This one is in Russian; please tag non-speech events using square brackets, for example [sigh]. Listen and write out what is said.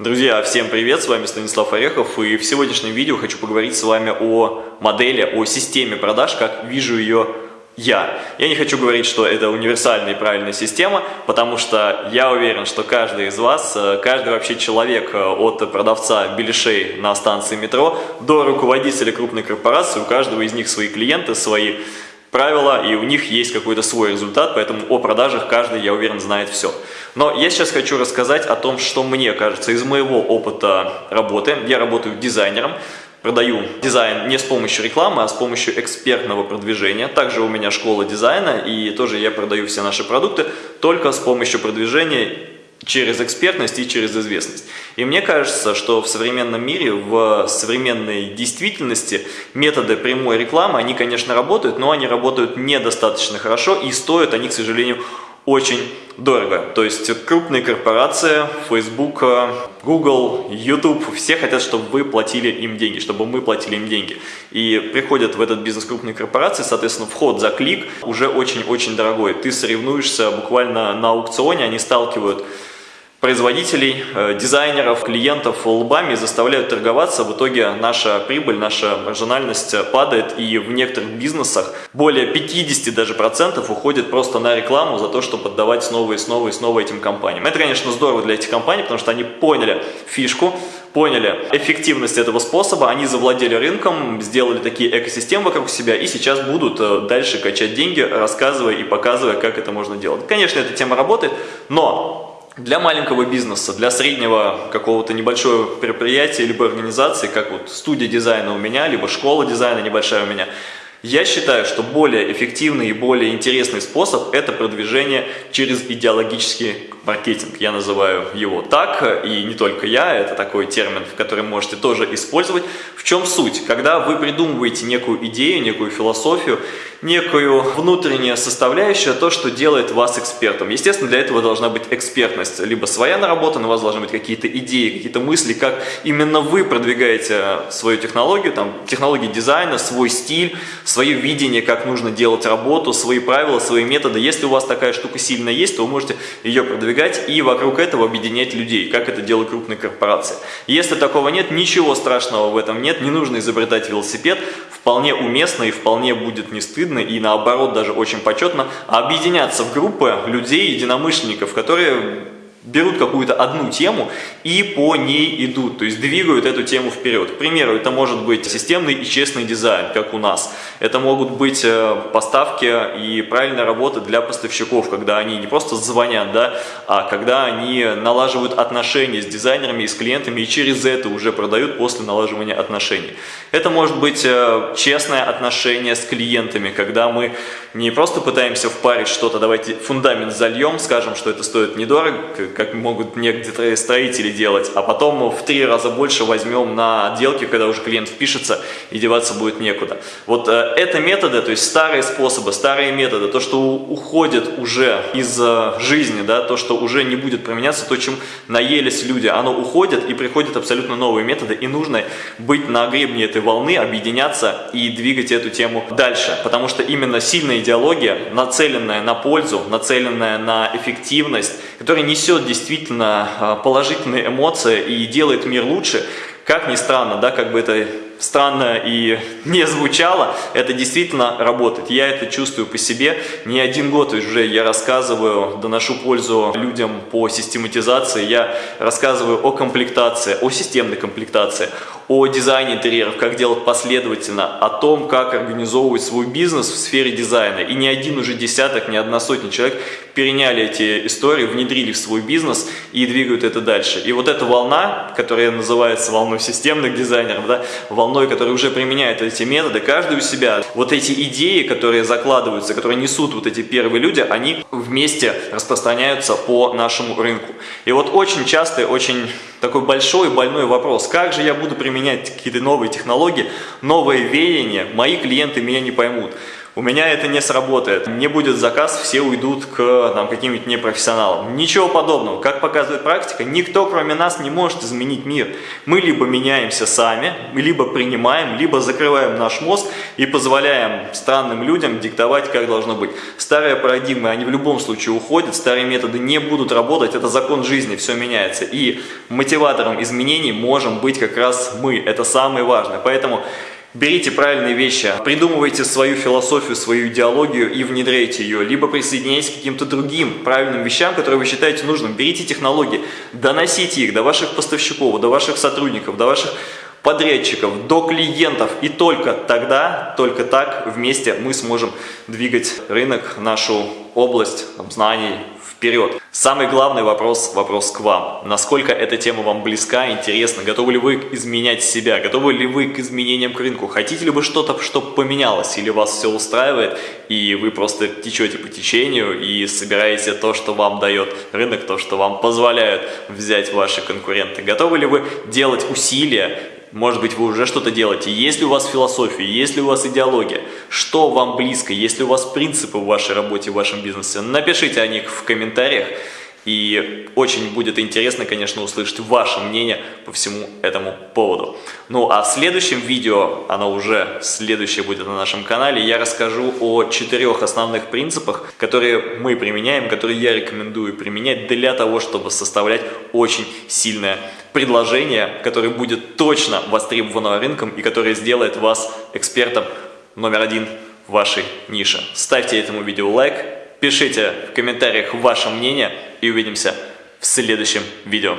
Друзья, всем привет, с вами Станислав Орехов, и в сегодняшнем видео хочу поговорить с вами о модели, о системе продаж, как вижу ее я. Я не хочу говорить, что это универсальная и правильная система, потому что я уверен, что каждый из вас, э, каждый вообще человек э, от продавца беляшей на станции метро до руководителя крупной корпорации, у каждого из них свои клиенты, свои правила, и у них есть какой-то свой результат, поэтому о продажах каждый, я уверен, знает все. Но я сейчас хочу рассказать о том, что мне кажется из моего опыта работы. Я работаю дизайнером, продаю дизайн не с помощью рекламы, а с помощью экспертного продвижения. Также у меня школа дизайна, и тоже я продаю все наши продукты только с помощью продвижения через экспертность и через известность. И мне кажется, что в современном мире, в современной действительности методы прямой рекламы, они, конечно, работают, но они работают недостаточно хорошо и стоят они, к сожалению, очень дорого. То есть крупные корпорации, Facebook, Google, YouTube, все хотят, чтобы вы платили им деньги, чтобы мы платили им деньги. И приходят в этот бизнес крупные корпорации, соответственно, вход за клик уже очень-очень дорогой. Ты соревнуешься буквально на аукционе, они сталкивают производителей, э, дизайнеров, клиентов лбами заставляют торговаться. В итоге наша прибыль, наша маржинальность падает и в некоторых бизнесах более 50 даже процентов уходит просто на рекламу за то, чтобы поддавать снова и снова и снова этим компаниям. Это, конечно, здорово для этих компаний, потому что они поняли фишку, поняли эффективность этого способа, они завладели рынком, сделали такие экосистемы вокруг себя и сейчас будут э, дальше качать деньги, рассказывая и показывая, как это можно делать. Конечно, эта тема работает, но для маленького бизнеса, для среднего какого-то небольшого предприятия либо организации, как вот студия дизайна у меня, либо школа дизайна небольшая у меня, я считаю, что более эффективный и более интересный способ – это продвижение через идеологический маркетинг. Я называю его так, и не только я, это такой термин, который можете тоже использовать. В чем суть? Когда вы придумываете некую идею, некую философию, некую внутреннюю составляющую, то, что делает вас экспертом. Естественно, для этого должна быть экспертность, либо своя наработана, у вас должны быть какие-то идеи, какие-то мысли, как именно вы продвигаете свою технологию, там, технологии дизайна, свой стиль, свое видение, как нужно делать работу, свои правила, свои методы. Если у вас такая штука сильно есть, то вы можете ее продвигать и вокруг этого объединять людей, как это делают крупные корпорации. Если такого нет, ничего страшного в этом нет, не нужно изобретать велосипед, вполне уместно и вполне будет не стыдно и наоборот даже очень почетно объединяться в группы людей, единомышленников, которые берут какую-то одну тему и по ней идут, то есть двигают эту тему вперед. К примеру, это может быть системный и честный дизайн, как у нас. Это могут быть э, поставки и правильная работа для поставщиков, когда они не просто звонят, да, а когда они налаживают отношения с дизайнерами и с клиентами и через это уже продают после налаживания отношений. Это может быть э, честное отношение с клиентами, когда мы не просто пытаемся впарить что-то, давайте фундамент зальем, скажем, что это стоит недорого, как могут некоторые строители делать, а потом в три раза больше возьмем на отделке, когда уже клиент впишется и деваться будет некуда. Вот э, это методы, то есть старые способы, старые методы, то, что уходит уже из э, жизни, да, то, что уже не будет применяться, то, чем наелись люди, оно уходит и приходят абсолютно новые методы, и нужно быть на гребне этой волны, объединяться и двигать эту тему дальше, потому что именно сильная идеология, нацеленная на пользу, нацеленная на эффективность, которая несет действительно а, положительные эмоции и делает мир лучше, как ни странно, да, как бы это странно и [laughs] не звучало, это действительно работает. Я это чувствую по себе. Не один год уже я рассказываю, доношу пользу людям по систематизации, я рассказываю о комплектации, о системной комплектации, о дизайне интерьеров, как делать последовательно, о том, как организовывать свой бизнес в сфере дизайна. И ни один уже десяток, ни одна сотня человек переняли эти истории, внедрили в свой бизнес и двигают это дальше. И вот эта волна, которая называется волной системных дизайнеров, да, волной, которая уже применяет эти методы, каждый у себя, вот эти идеи, которые закладываются, которые несут вот эти первые люди, они вместе распространяются по нашему рынку. И вот очень часто, очень такой большой больной вопрос, как же я буду применять какие-то новые технологии, новые веяния, мои клиенты меня не поймут. У меня это не сработает. Не будет заказ, все уйдут к каким-нибудь непрофессионалам. Ничего подобного. Как показывает практика, никто кроме нас не может изменить мир. Мы либо меняемся сами, либо принимаем, либо закрываем наш мозг и позволяем странным людям диктовать, как должно быть. Старые парадигмы, они в любом случае уходят, старые методы не будут работать, это закон жизни, все меняется. И мотиватором изменений можем быть как раз мы, это самое важное. Поэтому Берите правильные вещи, придумывайте свою философию, свою идеологию и внедряйте ее, либо присоединяйтесь к каким-то другим правильным вещам, которые вы считаете нужным. Берите технологии, доносите их до ваших поставщиков, до ваших сотрудников, до ваших подрядчиков, до клиентов. И только тогда, только так вместе мы сможем двигать рынок, нашу область там, знаний, вперед. Самый главный вопрос, вопрос к вам. Насколько эта тема вам близка, интересна? Готовы ли вы изменять себя? Готовы ли вы к изменениям к рынку? Хотите ли вы что-то, чтобы поменялось? Или вас все устраивает, и вы просто течете по течению и собираете то, что вам дает рынок, то, что вам позволяют взять ваши конкуренты? Готовы ли вы делать усилия может быть, вы уже что-то делаете. Есть ли у вас философия, есть ли у вас идеология, что вам близко, есть ли у вас принципы в вашей работе, в вашем бизнесе. Напишите о них в комментариях. И очень будет интересно, конечно, услышать ваше мнение по всему этому поводу. Ну а в следующем видео, оно уже следующее будет на нашем канале, я расскажу о четырех основных принципах, которые мы применяем, которые я рекомендую применять для того, чтобы составлять очень сильное предложение, которое будет точно востребовано рынком и которое сделает вас экспертом номер один в вашей нише. Ставьте этому видео лайк, пишите в комментариях ваше мнение и увидимся в следующем видео.